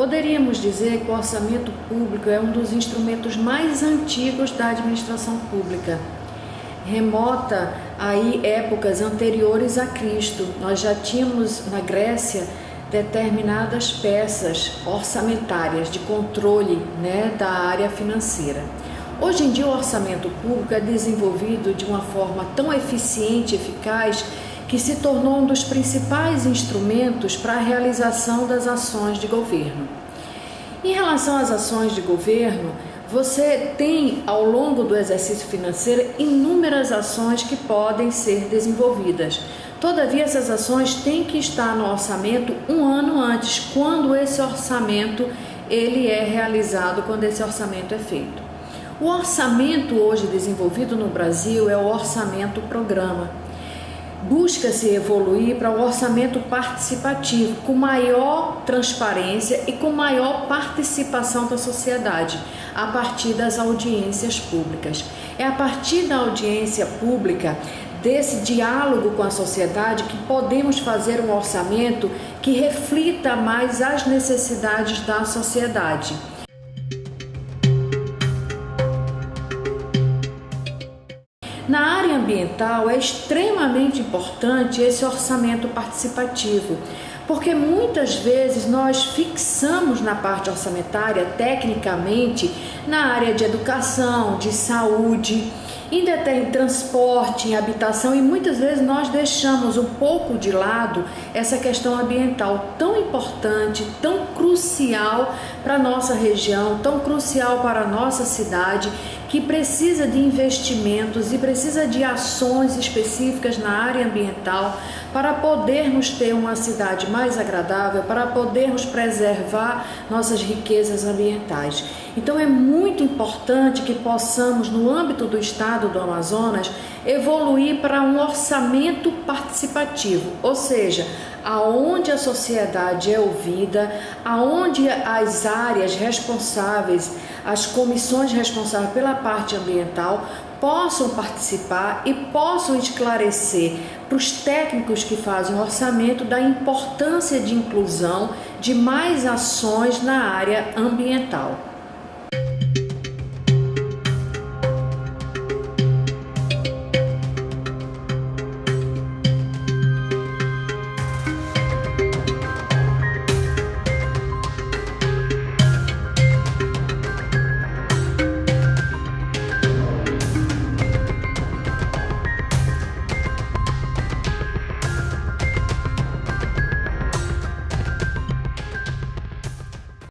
Poderíamos dizer que o orçamento público é um dos instrumentos mais antigos da administração pública. Remota aí épocas anteriores a Cristo, nós já tínhamos na Grécia determinadas peças orçamentárias de controle né, da área financeira. Hoje em dia o orçamento público é desenvolvido de uma forma tão eficiente eficaz que se tornou um dos principais instrumentos para a realização das ações de governo. Em relação às ações de governo, você tem ao longo do exercício financeiro inúmeras ações que podem ser desenvolvidas. Todavia, essas ações têm que estar no orçamento um ano antes, quando esse orçamento ele é realizado, quando esse orçamento é feito. O orçamento hoje desenvolvido no Brasil é o orçamento programa busca-se evoluir para o um orçamento participativo, com maior transparência e com maior participação da sociedade, a partir das audiências públicas. É a partir da audiência pública, desse diálogo com a sociedade, que podemos fazer um orçamento que reflita mais as necessidades da sociedade. Na área ambiental é extremamente importante esse orçamento participativo, porque muitas vezes nós fixamos na parte orçamentária, tecnicamente, na área de educação, de saúde, tem transporte, em habitação e muitas vezes nós deixamos um pouco de lado essa questão ambiental tão importante, tão crucial para a nossa região, tão crucial para a nossa cidade, que precisa de investimentos e precisa de ações específicas na área ambiental para podermos ter uma cidade mais agradável, para podermos preservar nossas riquezas ambientais. Então é muito importante que possamos, no âmbito do estado do Amazonas, evoluir para um orçamento participativo, ou seja, aonde a sociedade é ouvida, aonde as áreas responsáveis, as comissões responsáveis pela parte ambiental possam participar e possam esclarecer para os técnicos que fazem o orçamento da importância de inclusão de mais ações na área ambiental.